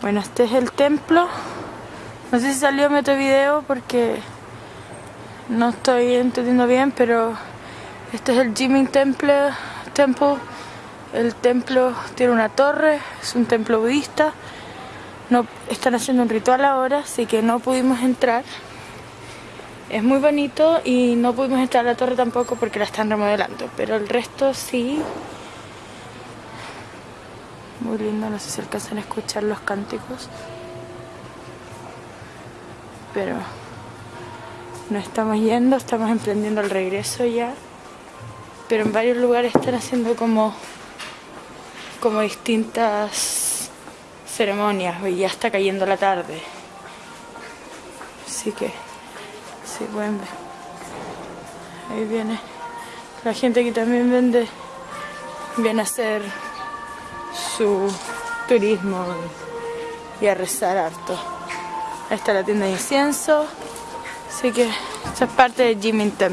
Bueno, este es el templo. No sé si salió mi otro video porque no estoy entendiendo bien, pero este es el Jimin Temple. Temple. El templo tiene una torre, es un templo budista. No, están haciendo un ritual ahora, así que no pudimos entrar. Es muy bonito y no pudimos entrar a la torre tampoco porque la están remodelando, pero el resto sí. Muy lindo, no sé si alcanzan a escuchar los cánticos. Pero no estamos yendo, estamos emprendiendo el regreso ya. Pero en varios lugares están haciendo como, como distintas ceremonias ya está cayendo la tarde. Así que Sí, pueden ver. Ahí viene la gente que también vende, viene a hacer su turismo y a rezar harto. Ahí está la tienda de incienso, así que esta es parte de Temple.